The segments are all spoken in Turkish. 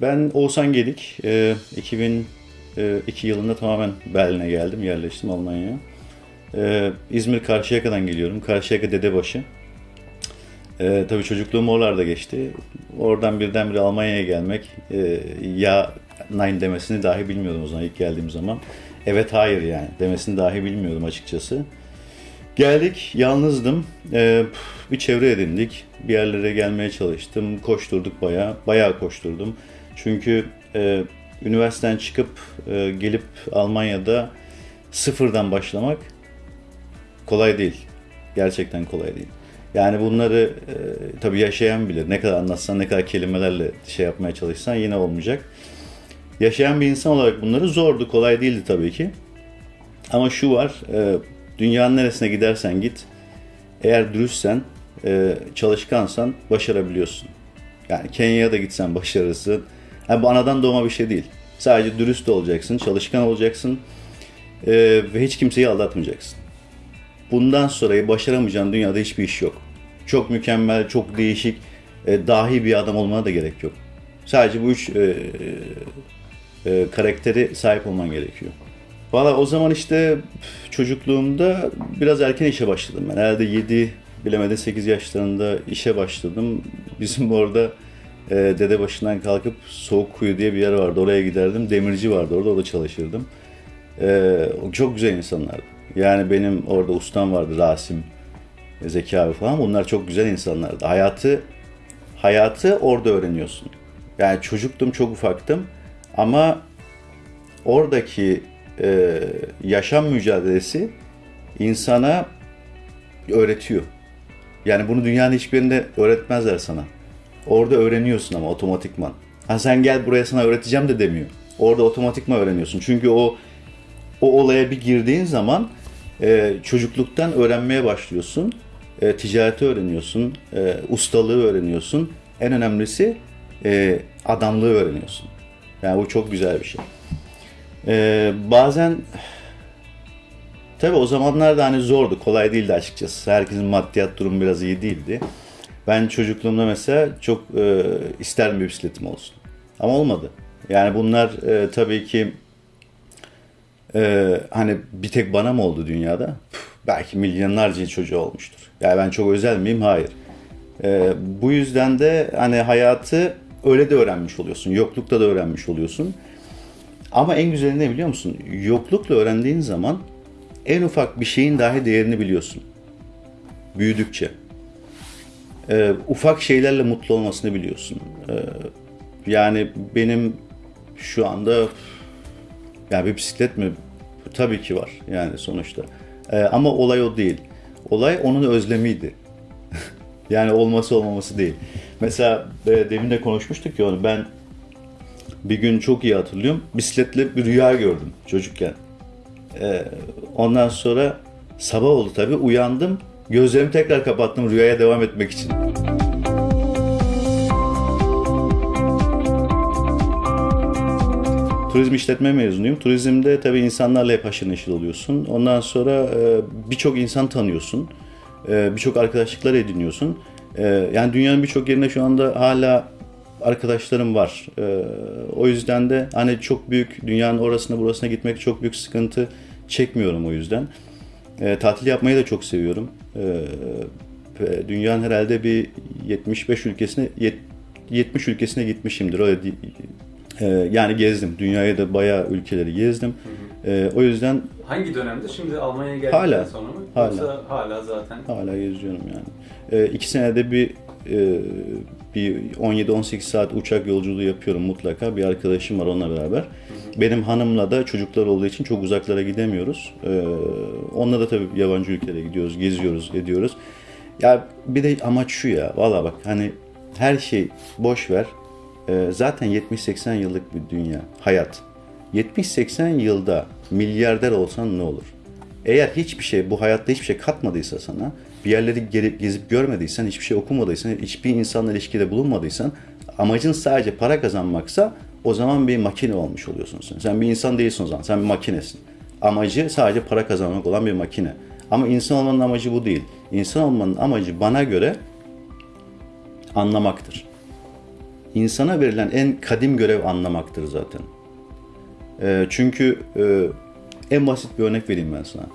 Ben Oğuzhan Gedik. E, 2002 yılında tamamen Berlin'e geldim, yerleştim Almanya'ya. E, İzmir Karşıyaka'dan geliyorum. Karşıyaka Dedebaşı. E, tabii çocukluğum oralarda geçti. Oradan birdenbire Almanya'ya gelmek, e, ya nein demesini dahi bilmiyordum o zaman ilk geldiğim zaman. Evet hayır yani demesini dahi bilmiyordum açıkçası. Geldik, yalnızdım. Ee, bir çevre edindik. Bir yerlere gelmeye çalıştım. Koşturduk bayağı. Bayağı koşturdum. Çünkü e, üniversiteden çıkıp e, gelip Almanya'da sıfırdan başlamak kolay değil. Gerçekten kolay değil. Yani bunları e, tabii yaşayan bilir. Ne kadar anlatsan, ne kadar kelimelerle şey yapmaya çalışsan yine olmayacak. Yaşayan bir insan olarak bunları zordu, kolay değildi tabii ki. Ama şu var, e, dünyanın neresine gidersen git, eğer dürüstsen, e, çalışkansan başarabiliyorsun. Yani Kenya'ya da gitsen başarırsın. Yani bu anadan doğma bir şey değil. Sadece dürüst olacaksın, çalışkan olacaksın e, ve hiç kimseyi aldatmayacaksın. Bundan sonra başaramayacağın dünyada hiçbir iş yok. Çok mükemmel, çok değişik, e, dahi bir adam olmana da gerek yok. Sadece bu üç e, e, karakteri sahip olman gerekiyor. Valla o zaman işte çocukluğumda biraz erken işe başladım. Ben herhalde 7 bilemede 8 yaşlarında işe başladım. Bizim orada e, dede başından kalkıp Soğuk Kuyu diye bir yer vardı. Oraya giderdim. Demirci vardı orada. Orada çalışırdım. E, çok güzel insanlardı. Yani benim orada ustam vardı Rasim, Zeki abi falan. Bunlar çok güzel insanlardı. Hayatı hayatı orada öğreniyorsun. Yani çocuktum, çok ufaktım. Ama oradaki e, yaşam mücadelesi insana öğretiyor. Yani bunu dünyanın hiçbirinde öğretmezler sana. Orada öğreniyorsun ama otomatikman. Ha sen gel buraya sana öğreteceğim de demiyor. Orada otomatikman öğreniyorsun. Çünkü o o olaya bir girdiğin zaman e, çocukluktan öğrenmeye başlıyorsun. E, ticareti öğreniyorsun, e, ustalığı öğreniyorsun. En önemlisi e, adamlığı öğreniyorsun. Yani bu çok güzel bir şey. Ee, bazen tabi o zamanlar da hani zordu, kolay değildi açıkçası. Herkesin maddiyat durumu biraz iyi değildi. Ben çocukluğumda mesela çok e, isterdim bir bisikletim olsun. Ama olmadı. Yani bunlar e, tabii ki e, hani bir tek bana mı oldu dünyada? Puh, belki milyonlarca çocuğu olmuştur. Yani ben çok özel miyim? Hayır. E, bu yüzden de hani hayatı öyle de öğrenmiş oluyorsun. Yoklukta da öğrenmiş oluyorsun. Ama en güzeli ne biliyor musun? Yoklukla öğrendiğin zaman en ufak bir şeyin dahi değerini biliyorsun. Büyüdükçe. Ee, ufak şeylerle mutlu olmasını biliyorsun. Ee, yani benim şu anda yani bir bisiklet mi? Tabii ki var yani sonuçta. Ee, ama olay o değil. Olay onun özlemiydi. yani olması olmaması değil. Mesela e, demin de konuşmuştuk ya onu ben bir gün çok iyi hatırlıyorum. Bisikletle bir rüya gördüm çocukken. Ee, ondan sonra sabah oldu tabii uyandım. Gözlerimi tekrar kapattım rüyaya devam etmek için. Turizm işletme mezunuyum. Turizmde tabii insanlarla hep haşır neşir oluyorsun. Ondan sonra e, birçok insan tanıyorsun. E, birçok arkadaşlıklar ediniyorsun. E, yani dünyanın birçok yerinde şu anda hala arkadaşlarım var. O yüzden de hani çok büyük dünyanın orasına burasına gitmek çok büyük sıkıntı çekmiyorum o yüzden. Tatil yapmayı da çok seviyorum. Ee, dünyanın herhalde bir 75 ülkesine 70 ülkesine gitmişimdir. Öyle ee, yani gezdim. Dünyaya da bayağı ülkeleri gezdim. Ee, o yüzden Hangi dönemde? Şimdi Almanya'ya geldikten Hala. sonra mı? Hala. Yoksa hala zaten. hala geziyorum yani. Ee, iki senede bir e, bir 17-18 saat uçak yolculuğu yapıyorum mutlaka. Bir arkadaşım var onunla beraber. Benim hanımla da çocuklar olduğu için çok uzaklara gidemiyoruz. Ee, onunla da tabii yabancı ülkelere gidiyoruz, geziyoruz, ediyoruz. Ya bir de amaç şu ya, valla bak hani her şey boş ver. Ee, zaten 70-80 yıllık bir dünya, hayat. 70-80 yılda milyarder olsan ne olur? Eğer hiçbir şey, bu hayatta hiçbir şey katmadıysa sana, bir yerleri gelip gezip görmediysen, hiçbir şey okumadıysan, hiçbir insanla ilişkide bulunmadıysan, amacın sadece para kazanmaksa o zaman bir makine olmuş oluyorsun sen. Sen bir insan değilsin o zaman, sen bir makinesin. Amacı sadece para kazanmak olan bir makine. Ama insan olmanın amacı bu değil. İnsan olmanın amacı bana göre anlamaktır. insana verilen en kadim görev anlamaktır zaten. E, çünkü e, en basit bir örnek vereyim ben sana.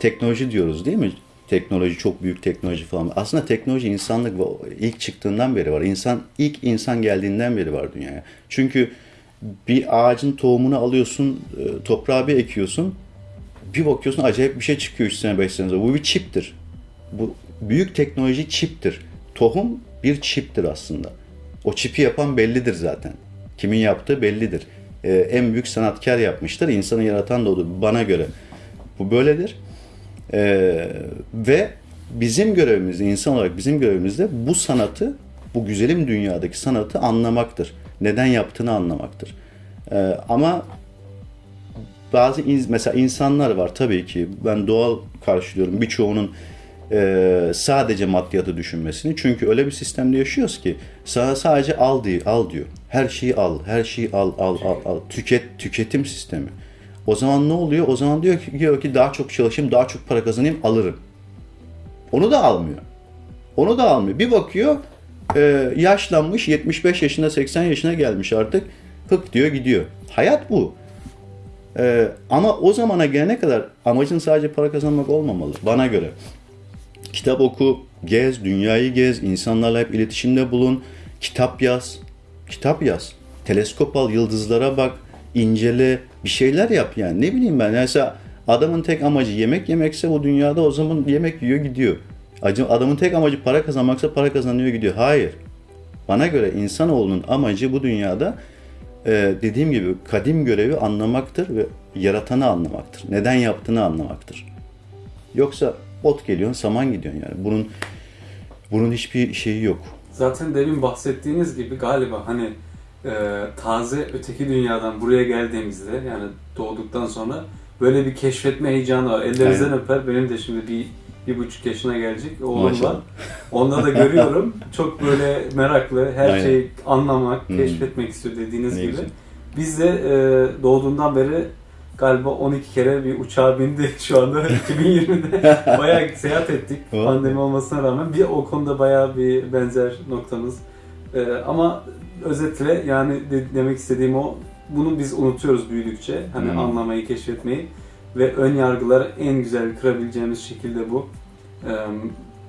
Teknoloji diyoruz değil mi? Teknoloji çok büyük teknoloji falan. Aslında teknoloji insanlık ilk çıktığından beri var. İnsan ilk insan geldiğinden beri var dünyaya. Çünkü bir ağacın tohumunu alıyorsun, e, toprağa bir ekiyorsun. Bir bakıyorsun acayip bir şey çıkıyor 3 sene 5 sene sonra. Bu bir çiptir. Bu büyük teknoloji çiptir. Tohum bir çiptir aslında. O çipi yapan bellidir zaten. Kimin yaptığı bellidir. Ee, en büyük sanatkar yapmıştır. İnsanı yaratan da odur bana göre. Bu böyledir. Ee, ve bizim görevimiz, insan olarak bizim görevimiz de bu sanatı, bu güzelim dünyadaki sanatı anlamaktır. Neden yaptığını anlamaktır. Ee, ama bazı in- mesela insanlar var tabii ki ben doğal karşılıyorum birçoğunun e, sadece maddiyatı düşünmesini. Çünkü öyle bir sistemde yaşıyoruz ki sana sadece al diyor, al diyor. Her şeyi al, her şeyi al, al, al, al. Tüket, tüketim sistemi. O zaman ne oluyor? O zaman diyor ki, diyor ki daha çok çalışayım, daha çok para kazanayım, alırım. Onu da almıyor. Onu da almıyor. Bir bakıyor e, yaşlanmış 75 yaşına 80 yaşına gelmiş artık. Hık diyor gidiyor. Hayat bu. E, ama o zamana gelene kadar amacın sadece para kazanmak olmamalı bana göre. Kitap oku, gez, dünyayı gez, insanlarla hep iletişimde bulun, kitap yaz, kitap yaz. Teleskop al, yıldızlara bak, incele, bir şeyler yap yani. Ne bileyim ben mesela adamın tek amacı yemek yemekse bu dünyada o zaman yemek yiyor gidiyor. Adamın tek amacı para kazanmaksa para kazanıyor gidiyor. Hayır. Bana göre insanoğlunun amacı bu dünyada e, dediğim gibi kadim görevi anlamaktır ve yaratanı anlamaktır. Neden yaptığını anlamaktır. Yoksa ot geliyorsun, saman gidiyorsun yani. Bunun bunun hiçbir şeyi yok. Zaten demin bahsettiğiniz gibi galiba hani e, taze öteki dünyadan buraya geldiğimizde yani doğduktan sonra böyle bir keşfetme heyecanı var. Ellerinizden Aynen. öper. Benim de şimdi bir bir buçuk yaşına gelecek oğlum Maşallah. var. Onda da görüyorum. Çok böyle meraklı, her Aynen. şeyi anlamak, Hmm. keşfetmek istiyor dediğiniz Ne gibi. güzel. Biz de e, doğduğundan beri galiba 12 kere bir uçağa bindi şu anda 2020'de. bayağı seyahat ettik pandemi olmasına rağmen. Bir o konuda bayağı bir benzer noktamız. E, ama özetle yani de- demek istediğim o bunu biz unutuyoruz büyüdükçe. Hani Hmm. anlamayı, keşfetmeyi ve ön yargıları en güzel kırabileceğimiz şekilde bu e,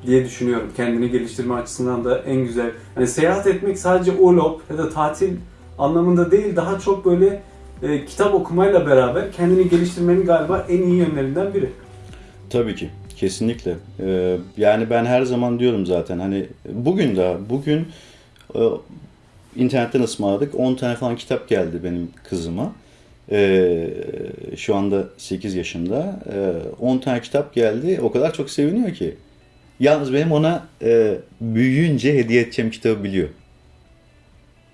diye düşünüyorum. Kendini geliştirme açısından da en güzel. Hani seyahat etmek sadece urlaub ya da tatil anlamında değil daha çok böyle e, kitap okumayla beraber kendini geliştirmenin galiba en iyi yönlerinden biri. Tabii ki. Kesinlikle. Ee, yani ben her zaman diyorum zaten hani bugün de bugün internetten ısmarladık 10 tane falan kitap geldi benim kızıma. Ee, şu anda 8 yaşında. Ee, 10 tane kitap geldi. O kadar çok seviniyor ki. Yalnız benim ona e, büyüyünce hediye edeceğim kitabı biliyor.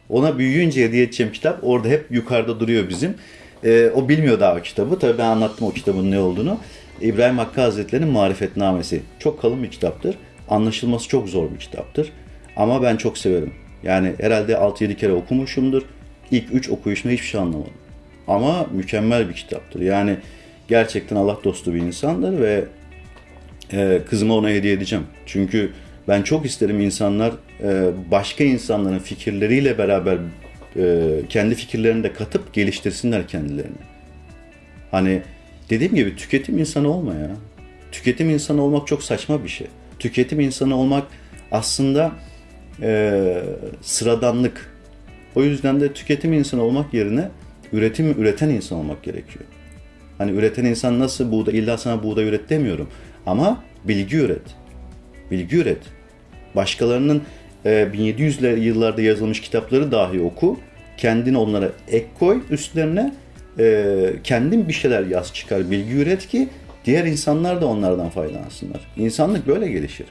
Ona büyüyünce hediye edeceğim kitap orada hep yukarıda duruyor bizim. Ee, o bilmiyor daha o kitabı. Tabii ben anlattım o kitabın ne olduğunu. İbrahim Hakkı Hazretleri'nin Marifetnamesi. Çok kalın bir kitaptır. Anlaşılması çok zor bir kitaptır. Ama ben çok severim. Yani herhalde 6-7 kere okumuşumdur. İlk 3 okuyuşumda hiçbir şey anlamadım. Ama mükemmel bir kitaptır. Yani gerçekten Allah dostu bir insandır ve e, kızıma ona hediye edeceğim. Çünkü ben çok isterim insanlar e, başka insanların fikirleriyle beraber e, kendi fikirlerini de katıp geliştirsinler kendilerini. Hani dediğim gibi tüketim insanı olma ya. Tüketim insanı olmak çok saçma bir şey. Tüketim insanı olmak aslında e, sıradanlık. O yüzden de tüketim insanı olmak yerine üretim üreten insan olmak gerekiyor. Hani üreten insan nasıl buğday, illa sana buğday üret demiyorum. Ama bilgi üret. Bilgi üret. Başkalarının e, 1700'ler yıllarda yazılmış kitapları dahi oku. Kendin onlara ek koy üstlerine. E, kendin bir şeyler yaz çıkar, bilgi üret ki diğer insanlar da onlardan faydalansınlar. İnsanlık böyle gelişir.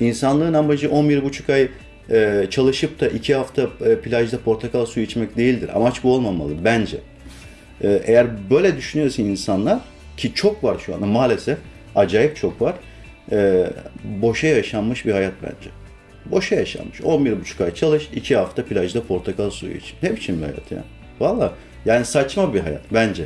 İnsanlığın amacı 11,5 ay e, çalışıp da 2 hafta e, plajda portakal suyu içmek değildir. Amaç bu olmamalı bence. E, eğer böyle düşünüyorsa insanlar ki çok var şu anda maalesef acayip çok var. E, boşa yaşanmış bir hayat bence. Boşa yaşanmış. 11,5 ay çalış, 2 hafta plajda portakal suyu iç. Ne biçim bir hayat ya? Valla yani saçma bir hayat bence.